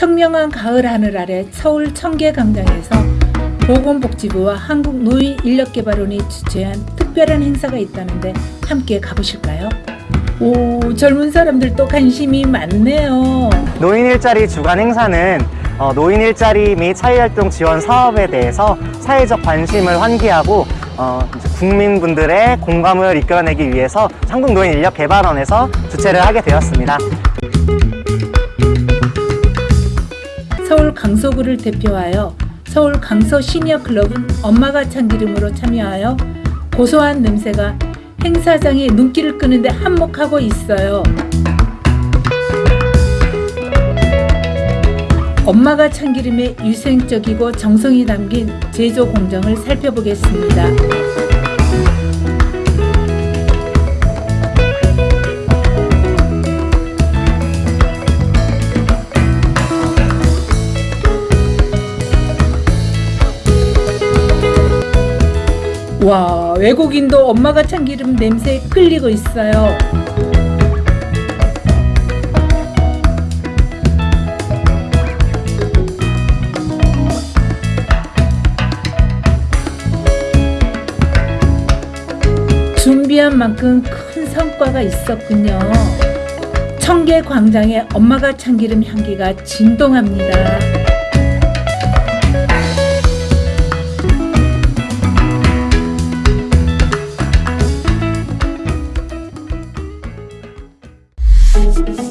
청명한 가을 하늘 아래 서울 청계광장에서 보건복지부와 한국노인인력개발원이 주최한 특별한 행사가 있다는데 함께 가보실까요? 오 젊은 사람들도 관심이 많네요. 노인 일자리 주간 행사는 어, 노인 일자리 및 사회활동 지원 사업에 대해서 사회적 관심을 환기하고 어, 국민분들의 공감을 이끌어내기 위해서 한국노인인력개발원에서 주최를 하게 되었습니다. 강서구를 대표하여 서울 강서 시니어 클럽은 엄마가 참기름으로 참여하여 고소한 냄새가 행사장의 눈길을 끄는데 한몫하고 있어요. 엄마가 참기름의 유생적이고 정성이 담긴 제조 공정을 살펴보겠습니다. 와 외국인도 엄마가 참기름 냄새에 끌리고 있어요. 준비한 만큼 큰 성과가 있었군요. 청계 광장의 엄마가 참기름 향기가 진동합니다. Thank